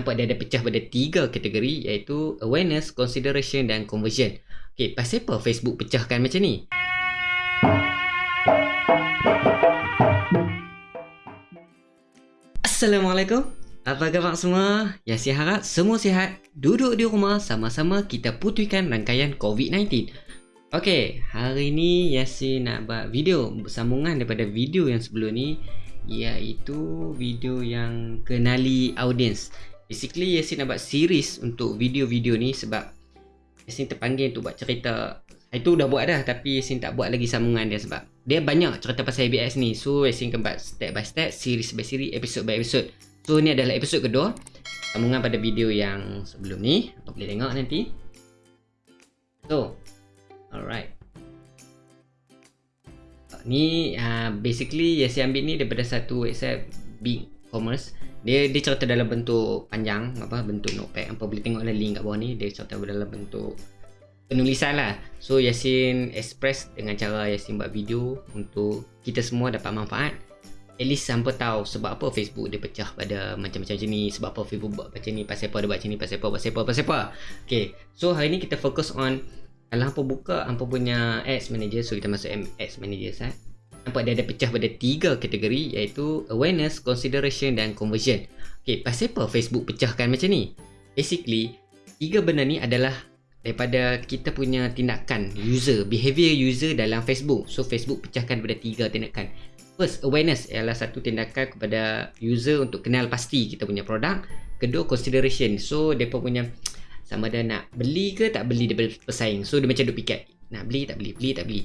nampak dia ada pecah pada tiga kategori iaitu awareness, consideration dan conversion. Okey, pasal apa Facebook pecahkan macam ni? Assalamualaikum. Apa khabar semua? Yasin harap semua sihat. Duduk di rumah sama-sama kita putihkan rangkaian COVID-19. Okey, hari ni Yasin nak buat video bersambungan daripada video yang sebelum ni iaitu video yang kenali audience. Basically Yasin nak buat series untuk video-video ni sebab Yasin terpanggil untuk buat cerita. Itu dah buat dah tapi Yasin tak buat lagi sambungan dia sebab dia banyak cerita pasal ABS ni. So Yasin akan buat step by step series by series episode by episode. So ni adalah episode kedua sambungan pada video yang sebelum ni. Apa boleh tengok nanti? So alright. Ni uh, basically Yasin ambil ni daripada satu website big commerce dia dia cerita dalam bentuk panjang apa bentuk notepad. Apa boleh tengok lah link kat bawah ni. Dia cerita dalam bentuk penulisan lah. So Yasin express dengan cara Yasin buat video untuk kita semua dapat manfaat. At least sampai tahu sebab apa Facebook dia pecah pada macam-macam macam ni sebab apa Facebook buat macam ni pasal apa dia buat macam ni pasal apa pasal apa pasal apa. Okay so hari ni kita fokus on kalau hampa buka hampa punya ads manager. So kita masuk ads manager sah nampak dia ada pecah pada tiga kategori iaitu awareness, consideration dan conversion. Okey, pasal apa Facebook pecahkan macam ni? Basically, tiga benda ni adalah daripada kita punya tindakan user, behavior user dalam Facebook. So Facebook pecahkan pada tiga tindakan. First, awareness ialah satu tindakan kepada user untuk kenal pasti kita punya produk. Kedua, consideration. So depa punya sama ada nak beli ke tak beli daripada pesaing. So dia macam duk fikir, nak beli tak beli, beli tak beli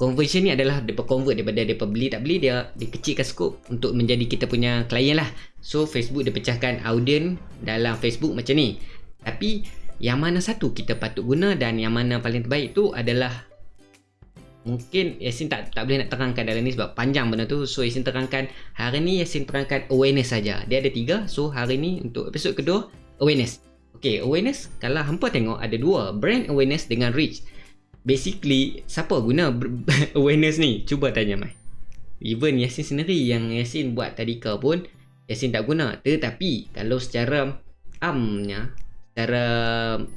conversion ni adalah dia convert daripada dia beli tak beli dia dikecilkan skop untuk menjadi kita punya klien lah. So Facebook dia pecahkan audience dalam Facebook macam ni. Tapi yang mana satu kita patut guna dan yang mana paling terbaik tu adalah mungkin Yasin tak tak boleh nak terangkan dalam ni sebab panjang benda tu. So Yasin terangkan hari ni Yasin terangkan awareness saja. Dia ada tiga. So hari ni untuk episod kedua awareness. Okay, awareness kalau hampa tengok ada dua. Brand awareness dengan reach basically siapa guna awareness ni cuba tanya mai even Yasin sendiri yang Yasin buat tadika pun Yasin tak guna tetapi kalau secara amnya secara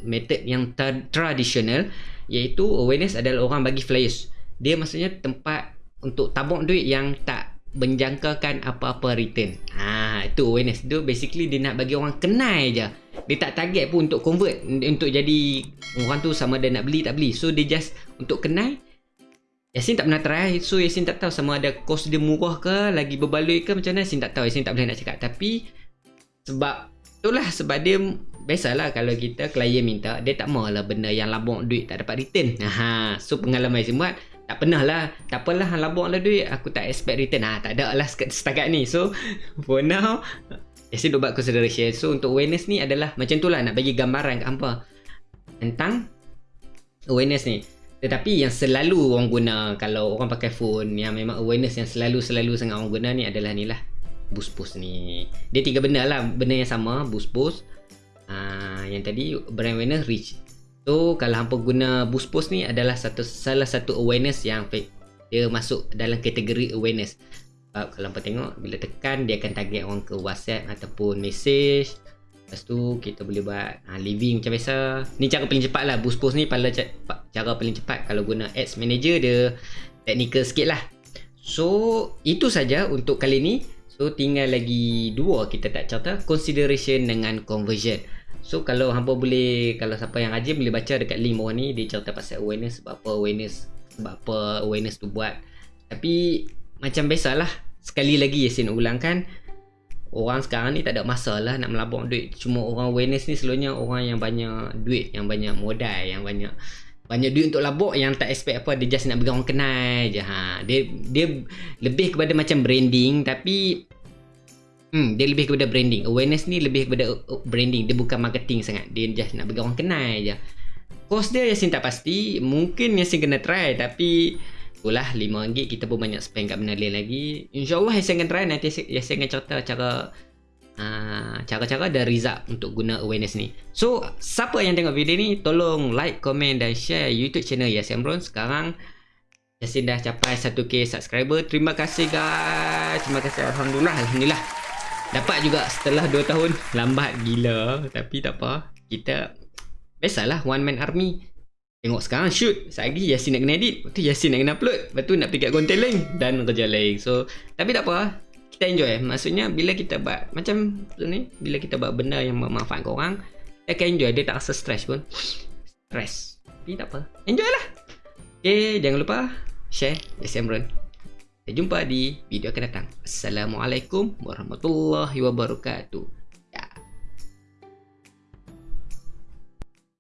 method yang tradisional iaitu awareness adalah orang bagi flyers dia maksudnya tempat untuk tabung duit yang tak menjangkakan apa-apa return. Ha, itu awareness. Itu basically dia nak bagi orang kenal je. Dia tak target pun untuk convert untuk jadi orang tu sama ada nak beli tak beli. So dia just untuk kenal. Yasin tak pernah try. So Yasin tak tahu sama ada kos dia murah ke, lagi berbaloi ke macam mana. Yasin tak tahu. Yasin tak boleh nak cakap. Tapi sebab itulah sebab dia biasalah kalau kita klien minta dia tak maulah benda yang labung duit tak dapat return. Ha, so pengalaman Yasin buat tak pernah lah tak apalah labuk lah duit aku tak expect return ah tak ada lah setakat ni so for now Yasin duk buat consideration. So untuk awareness ni adalah macam tu lah nak bagi gambaran kat hampa tentang awareness ni. Tetapi yang selalu orang guna kalau orang pakai phone yang memang awareness yang selalu-selalu sangat orang guna ni adalah ni lah. Boost boost ni. Dia tiga benda lah. Benda yang sama boost boost uh, yang tadi brand awareness reach. So kalau hampa guna boost post ni adalah satu salah satu awareness yang dia masuk dalam kategori awareness. Sebab kalau hampa tengok bila tekan dia akan target orang ke WhatsApp ataupun message. Lepas tu kita boleh buat ha, living macam biasa. Ni cara paling cepat lah boost post ni pada cara paling cepat kalau guna ads manager dia technical sikit lah. So itu saja untuk kali ni. So tinggal lagi dua kita tak cerita consideration dengan conversion. So kalau hampa boleh kalau siapa yang rajin boleh baca dekat link bawah ni dia cerita pasal awareness sebab apa awareness sebab apa awareness tu buat. Tapi macam biasalah sekali lagi Yasin ulangkan orang sekarang ni tak ada masalah nak melabur duit. Cuma orang awareness ni selalunya orang yang banyak duit, yang banyak modal, yang banyak banyak duit untuk labuk yang tak expect apa dia just nak bagi orang kenal je ha. Dia dia lebih kepada macam branding tapi Hmm, dia lebih kepada branding. Awareness ni lebih kepada uh, branding. Dia bukan marketing sangat. Dia just nak bagi orang kenal je. Kos dia Yasin tak pasti. Mungkin Yasin kena try. Tapi itulah RM5 kita pun banyak spend kat benda lain lagi. InsyaAllah Yasin akan try. Nanti Yasin akan cerita cara uh, cara-cara dan result untuk guna awareness ni. So, siapa yang tengok video ni, tolong like, komen dan share YouTube channel Yasin Bron. Sekarang Yasin dah capai 1k subscriber. Terima kasih guys. Terima kasih. Alhamdulillah. Alhamdulillah. Dapat juga setelah 2 tahun Lambat gila Tapi tak apa Kita Biasalah one man army Tengok sekarang shoot. Lagi Yasin nak kena edit. Lepas tu Yasin nak kena upload. Lepas tu nak pergi kat konten lain. Dan kerja lain. So Tapi tak apa Kita enjoy Maksudnya bila kita buat Macam tu ni Bila kita buat benda yang bermanfaat ke orang Kita akan enjoy. Dia tak rasa stress pun. Stress. Tapi tak apa. Enjoy lah. Okay Jangan lupa Share Yasin Amron Kita jumpa di video akan datang. Assalamualaikum Warahmatullahi Wabarakatuh